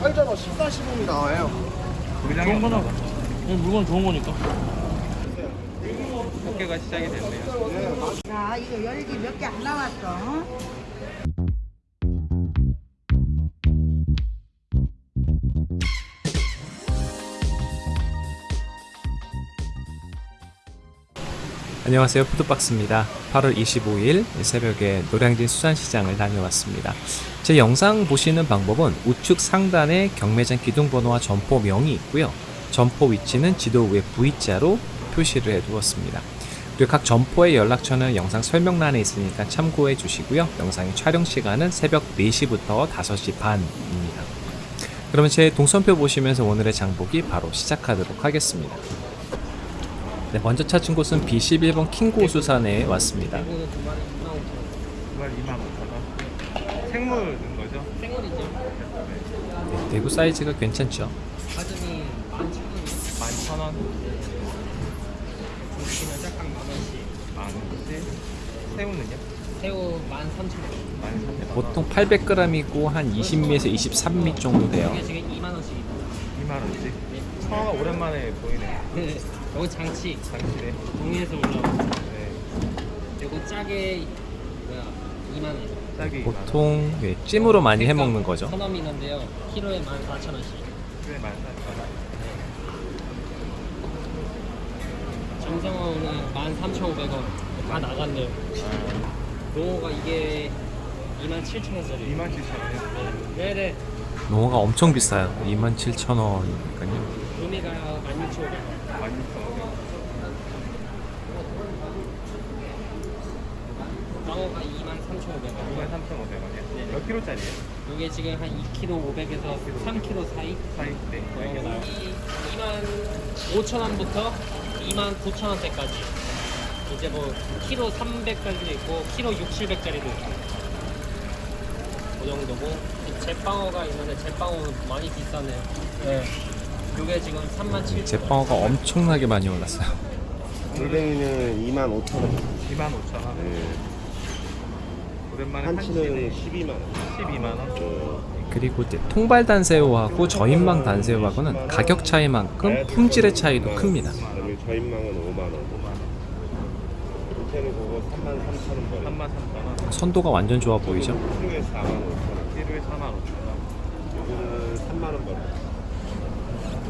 팔잖아 14, 15이 나와요. 좋은 거나 물건 좋은 거니까. 어깨가 시작이 됐네요. 자, 이거 열기 몇 개안 남았어. 안녕하세요. 푸드박스입니다. 8월 25일 새벽에 노량진 수산시장을 다녀왔습니다 제 영상 보시는 방법은 우측 상단에 경매장 기둥번호와 점포명이 있고요. 점포 위치는 지도 위에 V자로 표시를 해 두었습니다. 그리고 각 점포의 연락처는 영상 설명란에 있으니까 참고해 주시고요. 영상의 촬영 시간은 새벽 4시부터 5시 반입니다. 그러면 제 동선표 보시면서 오늘의 장보기 바로 시작하도록 하겠습니다. 네, 먼저 찾은 곳은 B11번 킹고 수산에 왔습니다. 생물 넣은 거죠? 생물이죠 네, 대구 사이즈가 괜찮죠? 가슴이 11,000원이요 11,000원. 중심은 짝각 만원씩 만 원씩. 새우는요? 새우 13,000원 13,000원. 보통 800g이고 한 20미에서 23미 정도 돼요. 이게 지금 2만 원씩입니다 2만 원씩. 청어가 오랜만에 보이네요. 네 여기 장치 당신의. 동해에서 올라온 네. 요거 짜게 뭐야 2만원 짝이 보통 예, 찜으로 많이 해 먹는 거죠. 선어민어인데요 키로에 14,000원씩 그래 14,000원. 정성어는 13,500원 다 나갔네요 농어가 이게 27,000원짜리 27,000원이요? 네네 농어가 엄청 비싸요. 27,000원이니까요. 루미가 16,500원 16,000원. 광어가 23,500원 23,500원이요? 몇 킬로짜리예요? 이게 지금 한 2kg 500에서 3kg 사이 사이 때. 정도 나요 2만 5천 원부터 2만 9천 원대까지 이제 뭐 키로 300짜리도 있고 키로 6, 700짜리도 있고 그 정도고 이 제빵어가 있는데 제빵어는 많이 비싸네요 네 이게 지금 3만 7천 제빵어가 엄청나게 많이 올랐어요. 골뱅이는 2만 5천 원 25,000원. 네. 오랜만에 한치는 한치네. 12만 원 12만 원. 그리고 이제 통발 단새우하고 저인망 단새우하고는 가격 차이만큼 품질의 차이도 큽니다. 저인망은 5만 원 5만 원. 호텔은 그거 3만 3천 원 벌어요 33,000원. 선도가 완전 좋아 보이죠? 키로에 4만 5천 원 키로에 4만 5천 원. 이거는 3만 원 벌어요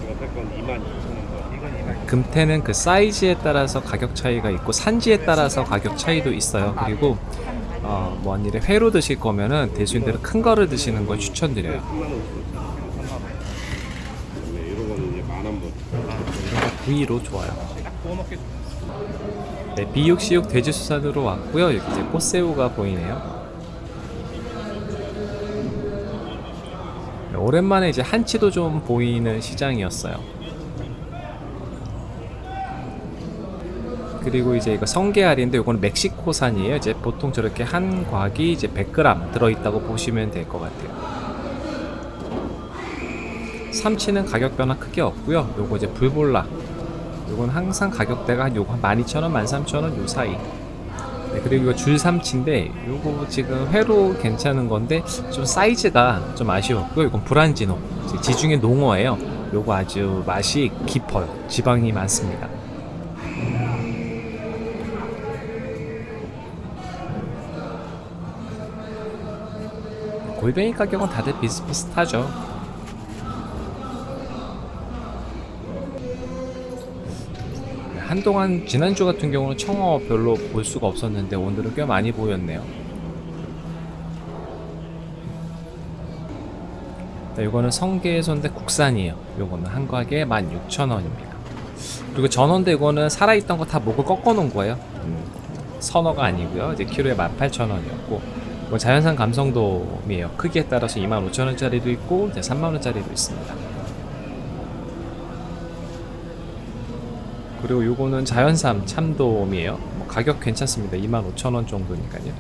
이거 백건 2만 2천 원 벌어요 이건 2만 금태는 그 사이즈에 따라서 가격 차이가 있고 산지에 따라서 가격 차이도 있어요. 그리고 어, 뭐 아니래 회로 드실 거면은 대수인대로 큰 거를 드시는 걸 추천드려요. 3만 5천 원 3만 원. 그다음에 이런 벌어요 부위로 좋아요. 네, 비육시육 돼지수산으로 왔고요. 여기 이제 꽃새우가 보이네요. 네, 오랜만에 이제 한치도 좀 보이는 시장이었어요. 그리고 이제 이거 성게알인데 이거는 멕시코산이에요. 이제 보통 저렇게 한 곽이 이제 100g 들어있다고 보시면 될 것 같아요. 삼치는 가격 변화 크게 없고요. 요거 이제 불볼라 요건 항상 가격대가 한 요거 한 12,000원, 13,000원 요 사이. 네, 그리고 이거 줄삼치인데 요거 지금 회로 괜찮은 건데 좀 사이즈가 좀 아쉬웠고요. 이건 브란지노. 지중해 농어예요. 요거 아주 맛이 깊어요. 지방이 많습니다. 골뱅이 가격은 다들 비슷비슷하죠. 한동안 지난주 같은 경우는 청어 별로 볼 수가 없었는데 오늘은 꽤 많이 보였네요. 네, 이거는 성게손데 국산이에요. 요거는 한 곽에 16,000원입니다. 그리고 전원데 이거는 살아있던 거 다 목을 꺾어 놓은 거예요. 음, 선어가 아니고요. 이제 키로에 18,000원이었고 이건 자연산 감성돔이에요. 크기에 따라서 25,000원짜리도 있고 이제 3만원짜리도 있습니다. 그리고 요거는 자연산 참돔이에요. 뭐 가격 괜찮습니다. 25,000원 정도니까요.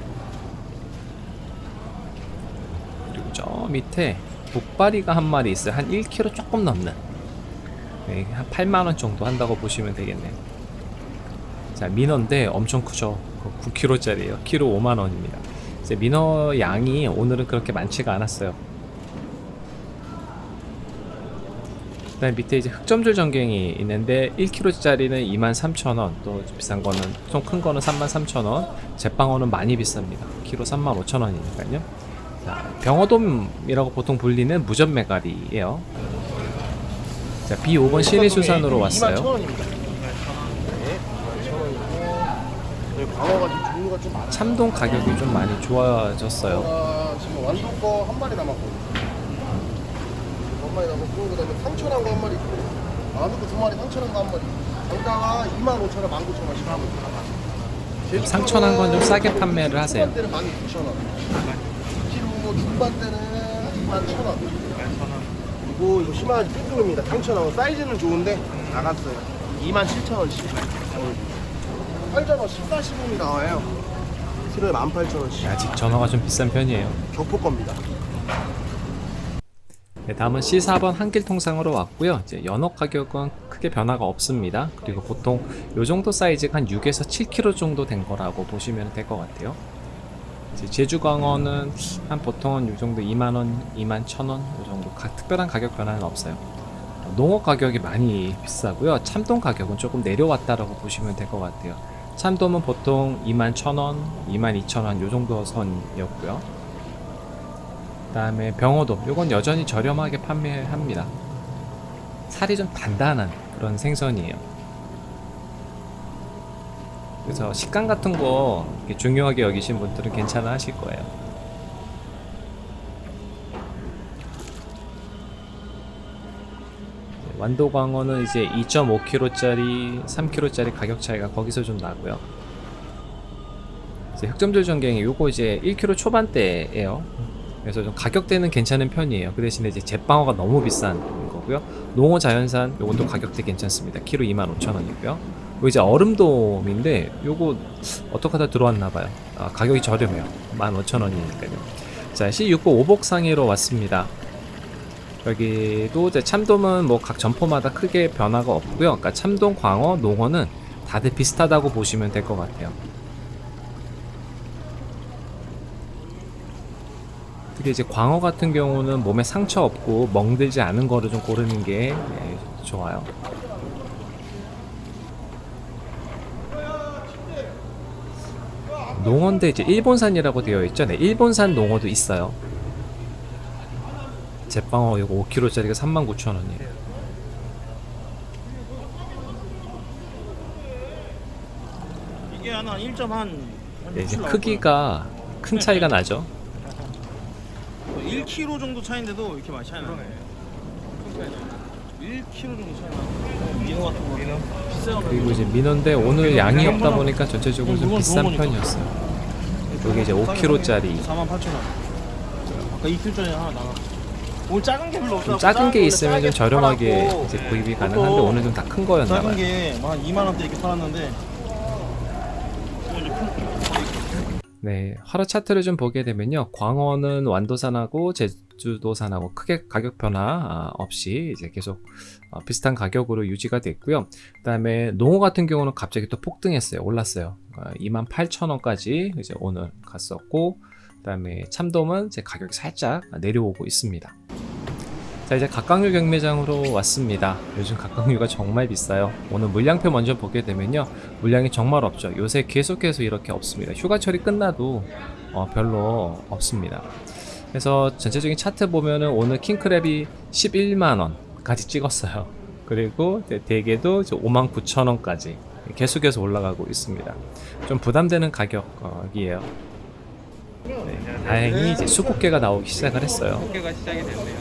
그리고 저 밑에 복바리가 한 마리 있어요. 한 1kg 조금 넘는. 네, 한 8만원 정도 한다고 보시면 되겠네요. 자, 민어인데 엄청 크죠. 9kg짜리예요. 키로 5만원입니다. 이제 민어 양이 오늘은 그렇게 많지가 않았어요. 그 다음 밑에 이제 흑점줄 전갱이 있는데 1kg짜리는 23,000원, 또 비싼 거는 좀 큰 거는 33,000원, 제빵어는 많이 비쌉니다. 키로 35,000원이니까요. 자, 병어돔이라고 보통 불리는 무전 메가리예요. 자, B5번 시내수산으로 왔어요. 21,000원입니다. 네, 21,000원이고 저희 광어가 좀. 참돔 가격이 좀 많이 좋아졌어요. 아, 지금 완도 거 한 마리 남았고. 한 마리 남았고 그다음에 상천한 거한 마리 있고. 만두 거두 마리 상천한 거한 마리. 단가가 25,000원, 19,000원씩 하고 있어요. 상천한 건좀 싸게 판매를 하세요. 때는 19,000원. 2kg 중반 때는 21,000원. 그리고 이거 심한 삐뚤입니다. 상천하고 사이즈는 좋은데 나갔어요. 27,000원씩. 팔자가 14, 15이 나와요 키로에 18,000원씩 아직 전어가 좀 비싼 편이에요. 격포 겁니다 네, 다음은 C4번 한길 통상으로 왔고요. 이제 연어 가격은 크게 변화가 없습니다. 그리고 보통 요 정도 사이즈가 한 6에서 7kg 정도 된 거라고 보시면 될 것 같아요. 제주광어는 한 보통은 요 정도 2만원, 2만 1천원 요 정도 가- 특별한 가격 변화는 없어요. 농어 가격이 많이 비싸고요. 참돔 가격은 조금 내려왔다라고 보시면 될 것 같아요. 참돔은 보통 2만 1천원, 2만 2천원 요 정도 선이었고요. 그 다음에 병어도 요건 여전히 저렴하게 판매합니다. 살이 좀 단단한 그런 생선이에요. 그래서 식감 같은 거 중요하게 여기신 분들은 괜찮아 하실 거예요. 완도광어는 이제 2.5kg짜리, 3kg짜리 가격 차이가 거기서 좀 나고요. 이제 흑점절 전갱이 요거 이제 1kg 초반대예요. 그래서 좀 가격대는 괜찮은 편이에요. 그 대신에 이제 제빵어가 너무 비싼 거고요. 농어 자연산 요것도 가격대 괜찮습니다. 키로 25,000원이고요. 요 이제 얼음돔인데 요거 어떻게 하다 들어왔나봐요. 아, 가격이 저렴해요. 15,000원이니까요. 자, C6호 오복상해로 왔습니다. 여기도 이제 참돔은 뭐 각 점포마다 크게 변화가 없고요. 그러니까 참돔, 광어, 농어는 다들 비슷하다고 보시면 될 것 같아요. 특히 이제 광어 같은 경우는 몸에 상처 없고 멍들지 않은 거를 좀 고르는 게 예, 좋아요. 농어인데 이제 일본산이라고 되어 있죠. 네, 일본산 농어도 있어요. 제빵어 이거 5kg짜리가 39,000원이에요. 이게 하나 1.한 네, 이제 크기가 큰 차이가 나죠. 1kg 정도 차인데도 이렇게 많이 차이 나네. 1kg 정도 차이 나. 민어 같은 거. 민어. 그리고 이제 민어인데 오늘 양이 없다 보니까 전체적으로 좀 비싼 편이었어요. 여기 이제 5kg짜리 48,000원. 아까 2kg짜리 하나 나가. 오늘 작은 게 별로 없어. 좀 작은 게 있으면 좀 저렴하게 이제 구입이 가능한데 오늘 좀 다 큰 거였나 작은 봐요. 게한 2만 원대 이렇게 팔았는데. 네, 하루 차트를 좀 보게 되면요. 광어는 완도산하고 제주도산하고 크게 가격 변화 아, 없이 이제 계속 어, 비슷한 가격으로 유지가 됐고요. 그 다음에 농어 같은 경우는 갑자기 또 폭등했어요. 올랐어요. 28,000원까지 이제 오늘 갔었고 그 다음에 참돔은 이제 가격이 살짝 내려오고 있습니다. 자 이제 각각류 경매장으로 왔습니다. 요즘 각각류가 정말 비싸요. 오늘 물량표 먼저 보게 되면요. 물량이 정말 없죠. 요새 계속해서 이렇게 없습니다. 휴가철이 끝나도 어, 별로 없습니다. 그래서 전체적인 차트 보면은 오늘 킹크랩이 11만원까지 찍었어요. 그리고 대게도 59,000원까지 계속해서 올라가고 있습니다. 좀 부담되는 가격이에요. 네, 다행히 이제 수국계가 나오기 시작을 했어요. 개가 시작이 됐네요.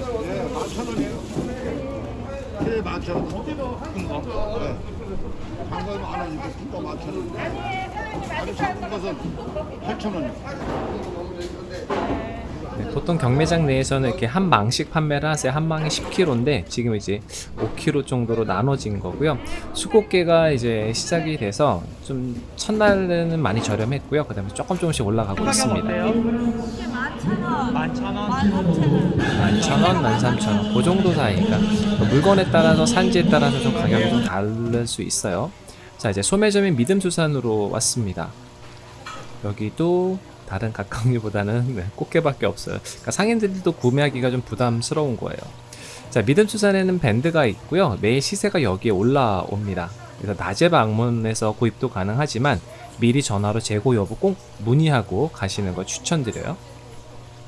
네, 만천 원. 큰 거? 네. 장거에 만 원이고 큰거 원. 아주 작은 것은 팔천 원이요. 네, 보통 경매장 내에서는 이렇게 한 망씩 판매를 하세요. 한 망이 10kg인데 지금 이제 5kg 정도로 나눠진 거고요. 수국계가 이제 시작이 돼서 좀 첫날에는 많이 저렴했고요. 그 다음에 조금 조금씩 올라가고 있습니다. 11,000원, 13,000원 그 정도 사이니까 물건에 따라서 산지에 따라서 좀 가격이 좀 다를 수 있어요. 자 이제 소매점인 믿음수산으로 왔습니다. 여기도 다른 각각류보다는 네, 꽃게밖에 없어요. 그러니까 상인들도 구매하기가 좀 부담스러운 거예요. 자, 믿음수산에는 밴드가 있고요. 매일 시세가 여기에 올라옵니다. 그래서 낮에 방문해서 구입도 가능하지만 미리 전화로 재고 여부 꼭 문의하고 가시는 걸 추천드려요.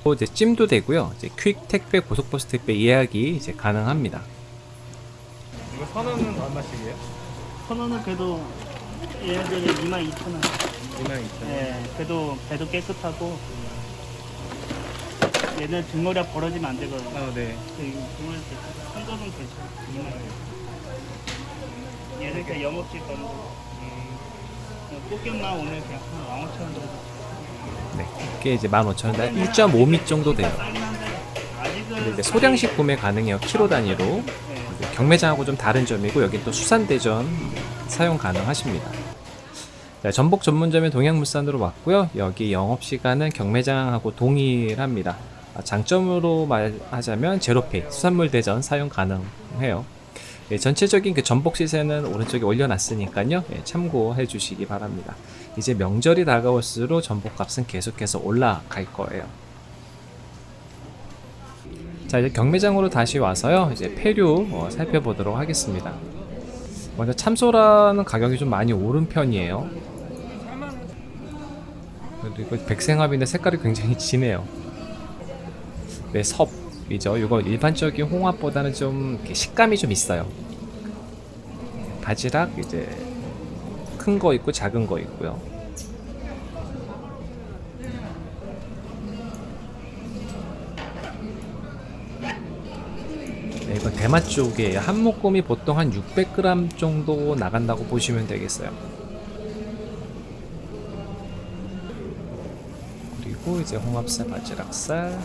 또 이제 찜도 되고요. 이제 퀵 택배, 고속버스 택배 예약이 이제 가능합니다. 이거 선원은 얼마씩이에요? 선호는 그래도 얘네들이 22,000원. 2만 2천 예, 그래도 배도 깨끗하고 얘는 등어리 벌어지면 안 되거든요. 아, 네. 그 등어리. 성적은 괜찮아. 2만 얘는 그냥 영업직 거는 거. 꽃게만 오늘 그냥 한 15,000원 정도. 네, 이게 이제 15,000원, 1.5미 정도 돼요. 이제 소량씩 구매 가능해요. 키로 단위로. 네. 경매장하고 좀 다른 점이고 여기 또 수산대전 사용 가능하십니다. 자, 전복 전문점의 동양물산으로 왔고요. 여기 영업시간은 경매장하고 동일합니다. 아, 장점으로 말하자면 제로페이, 수산물 대전 사용 가능해요. 예, 전체적인 그 전복 시세는 오른쪽에 올려놨으니까요. 예, 참고해 주시기 바랍니다. 이제 명절이 다가올수록 전복 값은 계속해서 올라갈 거예요. 자 이제 경매장으로 다시 와서요 이제 폐류 어, 살펴보도록 하겠습니다 먼저 참소라는 가격이 좀 많이 오른 편이에요 이거 백생합인데 색깔이 굉장히 진해요 네 섭 이죠 이거 일반적인 홍합보다는 좀 식감이 좀 있어요 바지락 이제 큰 거 있고 작은 거 있고요 네, 이건 대마 쪽이에요. 한 묶음이 보통 한 600g 정도 나간다고 보시면 되겠어요. 그리고 이제 홍합살, 바지락살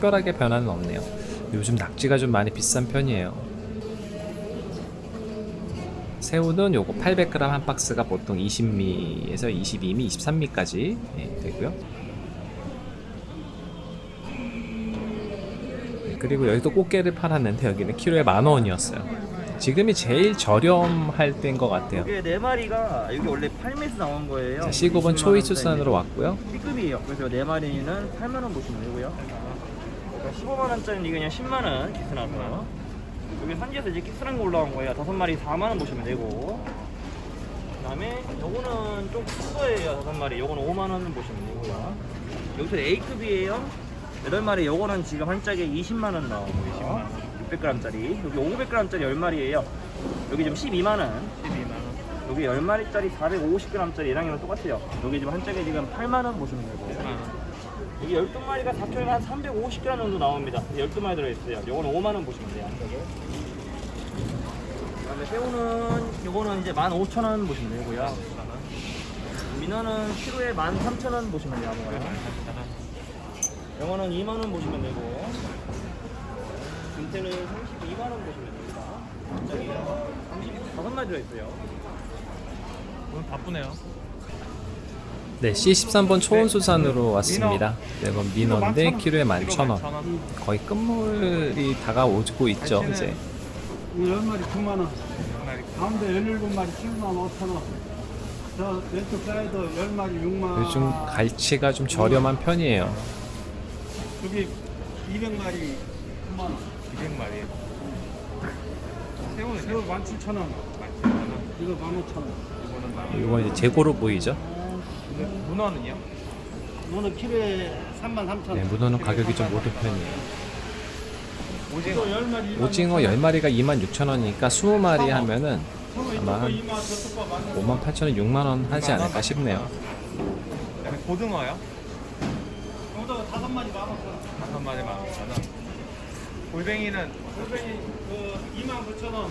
특별하게 변화는 없네요. 요즘 낙지가 좀 많이 비싼 편이에요. 새우는 요거 800g 한 박스가 보통 20미에서 22미, 23미까지 되고요. 네, 그리고 여기도 꽃게를 팔았는데 여기는 키로에 만 원이었어요. 지금이 제일 저렴할 때인 것 같아요. 이게 네 마리가 여기 원래 8매에서 나온 거예요. 자, 시급은 초이수산으로 왔고요. B급이에요. 그래서 네 마리는 8만 원 보시면 되고요. 그러니까 15만 원짜리는 이게 그냥 10만 원 기스나서 여기 산지에서 이제 키스란 거 올라온 거예요. 다섯 마리 4만 원 보시면 되고. 그 다음에 요거는 좀 큰 거예요. 다섯 마리. 요거는 5만 원 보시면 되고요. 여기서 A급이에요. 8마리 요거는 지금 한 짝에 20만 원 나오고요. 600g짜리. 여기 500g짜리 10마리예요. 여기 지금 12만 원. 12만 원. 여기 10마리짜리 450g짜리 1학년은 똑같아요. 여기 지금 한 짝에 지금 8만원 보시면 되고요. 여기 12마리가 4kg에 한 350g 정도 나옵니다. 12마리 들어있어요. 요거는 5만원 보시면 돼요. 그다음에 새우는 요거는 이제 15,000원 보시면 되고요. 민어는 키로에 13,000원 보시면 돼요. 영어는 2만원 보시면 되고 금태는 32만원 보시면 됩니다. 한 짝에 35마리 들어있어요. 오늘 바쁘네요. 네, C13번 초원수산으로 왔습니다. 네, 이건 민어인데 키로에 11,000원. 거의 끝물이 다가오고 있죠, 이제. 이 10마리 9만원 가운데 17마리 7만 5천원 저 왼쪽 사이드 10마리 6만 요즘 갈치가 좀 저렴한 편이에요. 여기 200마리 9만원 200마리. 새우는 새우 17,000원 이거 15,000원 이거는 이건 이제 재고로 보이죠? 근데 문어는요? 너는 키로에 3만 3천원 네, 문어는 가격이 좀 오른 편이에요. 오징어. 10마리 오징어 10마리가 26,000원이니까 20마리 하면은 아마 한 58,000원, 6만원 하지 않을까 싶네요. 그다음에 고등어요? 여기다가 5마리 15,000원 다섯 마리 만 오천 원. 골뱅이는 골뱅이 그 2만 9천원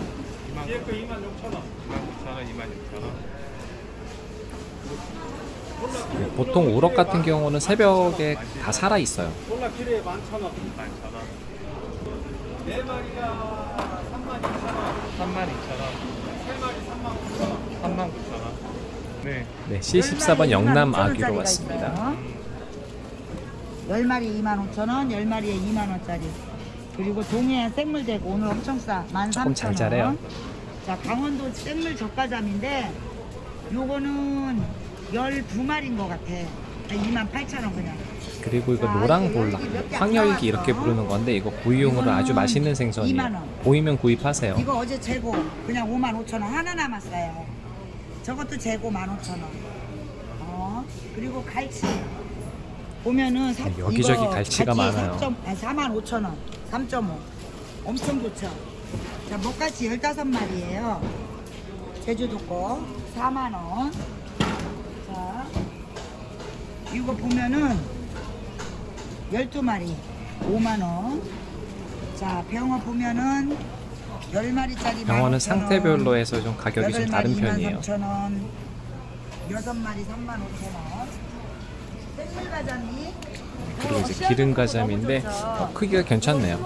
2만 뒤에 거 2만 6천원 2만 9천 원, 2만 6천 원. 네, 보통 우럭 같은 경우는 새벽에 다 살아 있어요. 콜라 키로에 11,000원 11,000 원. 네 마리가 3만 2천원 3만 2천 원. 세 마리 3만 9천원 3만 9천 원. 네. 네, C14번 영남 아귀로 왔습니다. 10마리 2만 5천 원, 10마리에 2만 원짜리. 그리고 동해안 생물대고 오늘 엄청 싸. 13,000원. 조금 잘 자래요. 자, 강원도 생물 저가잠인데 요거는 12마리인 것 같아. 2만 8천 원 그냥. 그리고 이거 노랑볼라, 황열기 이렇게 부르는 건데 이거 구이용으로 아주 맛있는 생선이에요. 2만 원. 보이면 구입하세요. 이거 어제 재고 그냥 5만 5천 원 하나 남았어요. 저것도 재고 1만 5천 원. 어 그리고 갈치 보면은 사, 네, 여기저기 갈치가 갈치 많아요. 3점, 아니, 4만 5천 원, 3.5 엄청 좋죠. 자 목갈치 15마리예요. 제주도 거 4만 원. 자 이거 보면은 12마리 5만 원. 자 병어 보면은 10마리짜리 병어는 상태별로 해서 좀 가격이 좀 다른 편이에요. 3,000원. 6마리 3만 5천 원. 생물가자미. 그리고 이제 기름 가자미인데 어, 크기가 괜찮네요.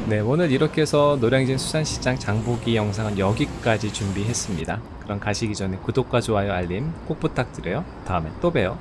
20마리 만 원. 네, 오늘 이렇게 해서 노량진 수산시장 장보기 영상은 여기까지 준비했습니다. 그럼 가시기 전에 구독과 좋아요, 알림 꼭 부탁드려요. 다음에 또 봬요.